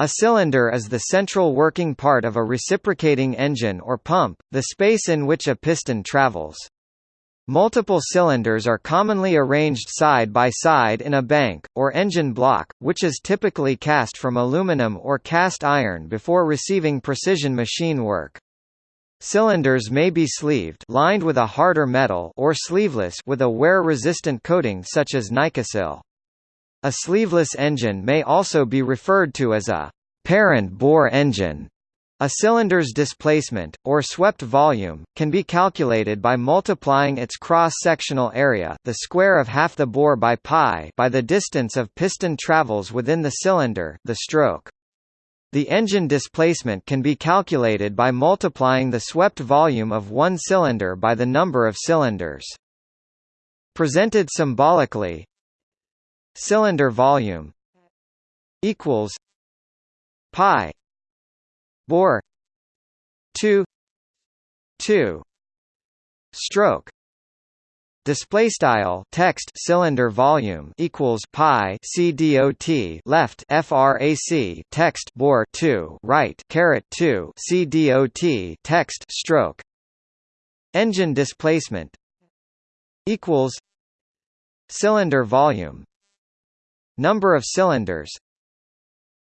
A cylinder is the central working part of a reciprocating engine or pump, the space in which a piston travels. Multiple cylinders are commonly arranged side by side in a bank, or engine block, which is typically cast from aluminum or cast iron before receiving precision machine work. Cylinders may be sleeved lined with a harder metal or sleeveless with a wear-resistant coating such as Nikasil. A sleeveless engine may also be referred to as a parent bore engine. A cylinder's displacement, or swept volume, can be calculated by multiplying its cross-sectional area the square of half the bore by pi by the distance of piston travels within the cylinder the stroke. The engine displacement can be calculated by multiplying the swept volume of one cylinder by the number of cylinders. Presented symbolically, cylinder volume equals pi bore 2 2 stroke display style text cylinder volume equals pi cdot left frac text bore 2 right caret 2 cdot text stroke engine displacement equals cylinder volume Number of cylinders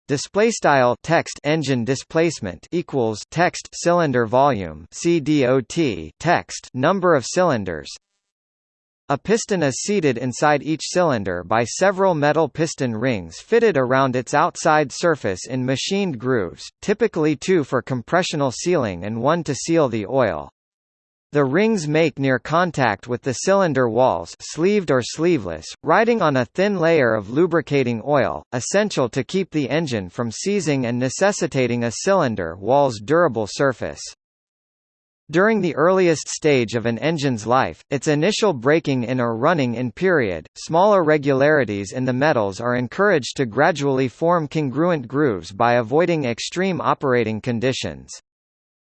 Display style text engine displacement equals text cylinder volume CDOT text number of cylinders a piston is seated inside each cylinder by several metal piston rings fitted around its outside surface in machined grooves, typically two for compressional sealing and one to seal the oil. The rings make near contact with the cylinder walls sleeved or sleeveless, riding on a thin layer of lubricating oil, essential to keep the engine from seizing and necessitating a cylinder wall's durable surface. During the earliest stage of an engine's life, its initial breaking in or running in period, small irregularities in the metals are encouraged to gradually form congruent grooves by avoiding extreme operating conditions.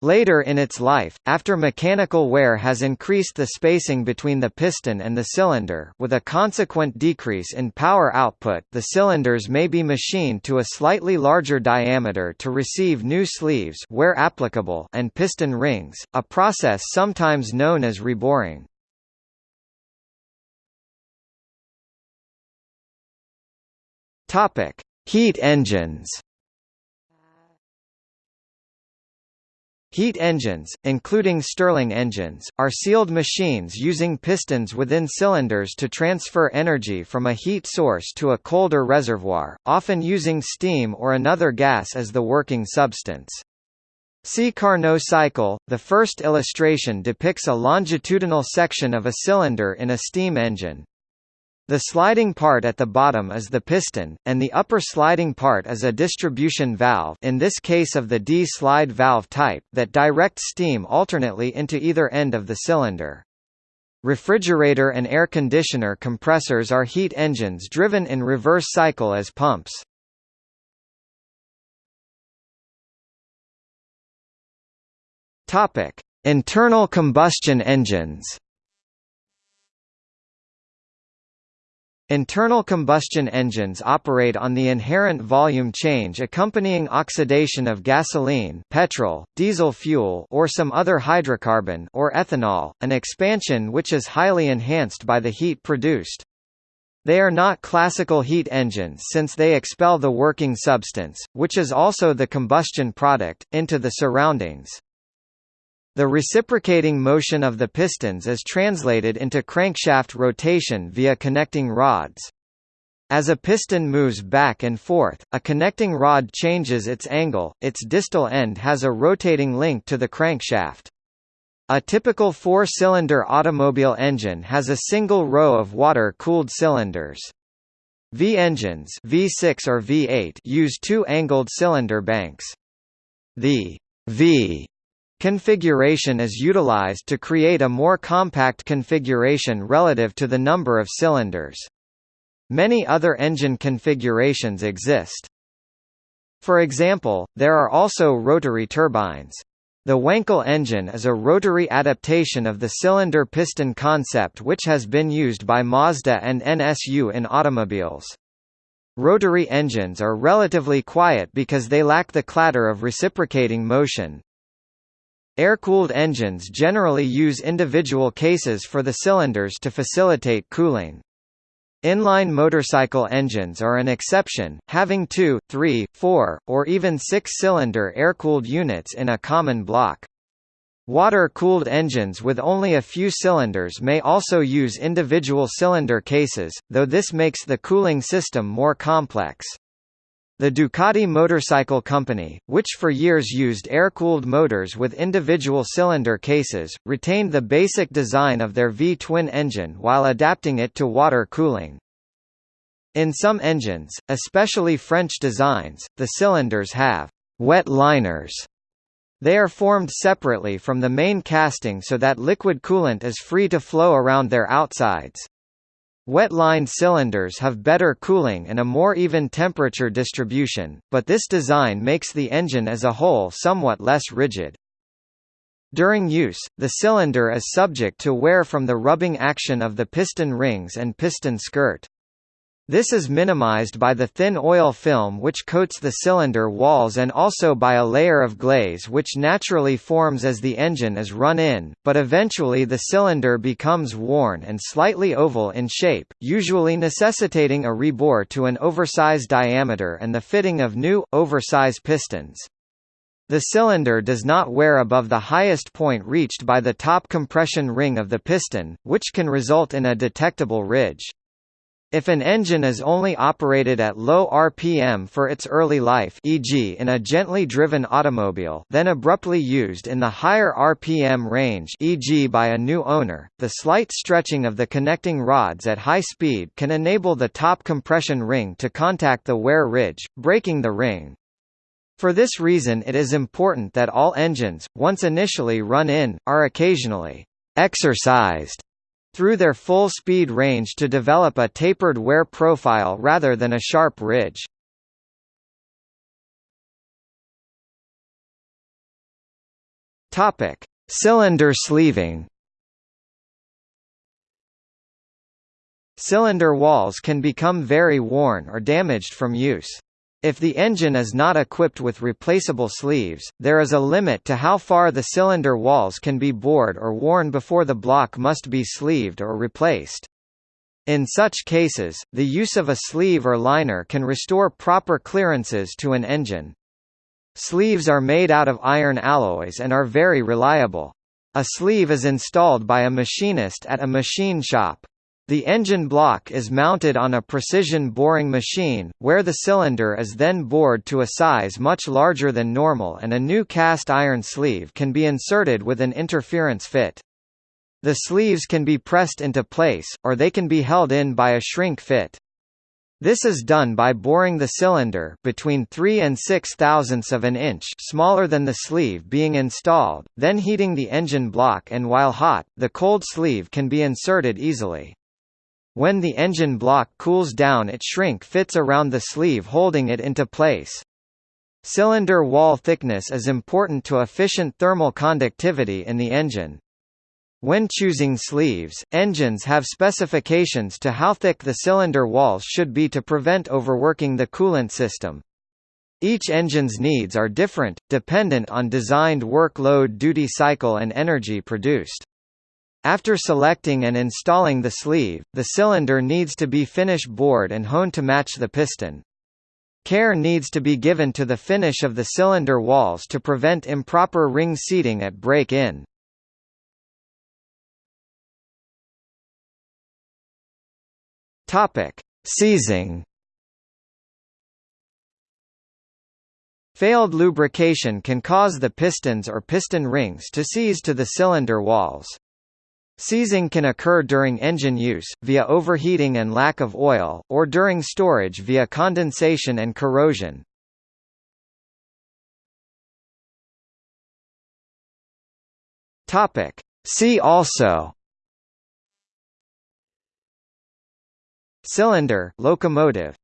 Later in its life, after mechanical wear has increased the spacing between the piston and the cylinder with a consequent decrease in power output the cylinders may be machined to a slightly larger diameter to receive new sleeves where applicable and piston rings, a process sometimes known as reboring. Heat engines Heat engines, including Stirling engines, are sealed machines using pistons within cylinders to transfer energy from a heat source to a colder reservoir, often using steam or another gas as the working substance. See Carnot cycle. The first illustration depicts a longitudinal section of a cylinder in a steam engine. The sliding part at the bottom is the piston, and the upper sliding part is a distribution valve in this case of the D-slide valve type that directs steam alternately into either end of the cylinder. Refrigerator and air conditioner compressors are heat engines driven in reverse cycle as pumps. Internal combustion engines Internal combustion engines operate on the inherent volume change accompanying oxidation of gasoline petrol, diesel fuel or some other hydrocarbon or ethanol, an expansion which is highly enhanced by the heat produced. They are not classical heat engines since they expel the working substance, which is also the combustion product, into the surroundings. The reciprocating motion of the pistons is translated into crankshaft rotation via connecting rods. As a piston moves back and forth, a connecting rod changes its angle, its distal end has a rotating link to the crankshaft. A typical four-cylinder automobile engine has a single row of water-cooled cylinders. V engines V6 or V8 use two angled cylinder banks. The V Configuration is utilized to create a more compact configuration relative to the number of cylinders. Many other engine configurations exist. For example, there are also rotary turbines. The Wankel engine is a rotary adaptation of the cylinder piston concept which has been used by Mazda and NSU in automobiles. Rotary engines are relatively quiet because they lack the clatter of reciprocating motion. Air-cooled engines generally use individual cases for the cylinders to facilitate cooling. Inline motorcycle engines are an exception, having two, three, four, or even six-cylinder air-cooled units in a common block. Water-cooled engines with only a few cylinders may also use individual cylinder cases, though this makes the cooling system more complex. The Ducati Motorcycle Company, which for years used air-cooled motors with individual cylinder cases, retained the basic design of their V-twin engine while adapting it to water cooling. In some engines, especially French designs, the cylinders have wet liners. They are formed separately from the main casting so that liquid coolant is free to flow around their outsides. Wet-lined cylinders have better cooling and a more even temperature distribution, but this design makes the engine as a whole somewhat less rigid. During use, the cylinder is subject to wear from the rubbing action of the piston rings and piston skirt. This is minimized by the thin oil film which coats the cylinder walls and also by a layer of glaze which naturally forms as the engine is run in, but eventually the cylinder becomes worn and slightly oval in shape, usually necessitating a rebore to an oversized diameter and the fitting of new, oversized pistons. The cylinder does not wear above the highest point reached by the top compression ring of the piston, which can result in a detectable ridge. If an engine is only operated at low RPM for its early life e.g. in a gently driven automobile then abruptly used in the higher RPM range e.g. by a new owner, the slight stretching of the connecting rods at high speed can enable the top compression ring to contact the wear ridge, breaking the ring. For this reason it is important that all engines, once initially run in, are occasionally exercised through their full speed range to develop a tapered wear profile rather than a sharp ridge. Topic: Cylinder sleeving. Cylinder walls can become very worn or damaged from use. If the engine is not equipped with replaceable sleeves, there is a limit to how far the cylinder walls can be bored or worn before the block must be sleeved or replaced. In such cases, the use of a sleeve or liner can restore proper clearances to an engine. Sleeves are made out of iron alloys and are very reliable. A sleeve is installed by a machinist at a machine shop. The engine block is mounted on a precision boring machine, where the cylinder is then bored to a size much larger than normal and a new cast iron sleeve can be inserted with an interference fit. The sleeves can be pressed into place, or they can be held in by a shrink fit. This is done by boring the cylinder between 3 and 6 thousandths of an inch smaller than the sleeve being installed, then heating the engine block and while hot, the cold sleeve can be inserted easily. When the engine block cools down it shrink fits around the sleeve holding it into place. Cylinder wall thickness is important to efficient thermal conductivity in the engine. When choosing sleeves, engines have specifications to how thick the cylinder walls should be to prevent overworking the coolant system. Each engine's needs are different, dependent on designed workload duty cycle and energy produced. After selecting and installing the sleeve, the cylinder needs to be finish bored and honed to match the piston. Care needs to be given to the finish of the cylinder walls to prevent improper ring seating at break-in. Seizing. Failed lubrication can cause the pistons or piston rings to seize to the cylinder walls. Seizing can occur during engine use, via overheating and lack of oil, or during storage via condensation and corrosion. See also. Cylinder locomotive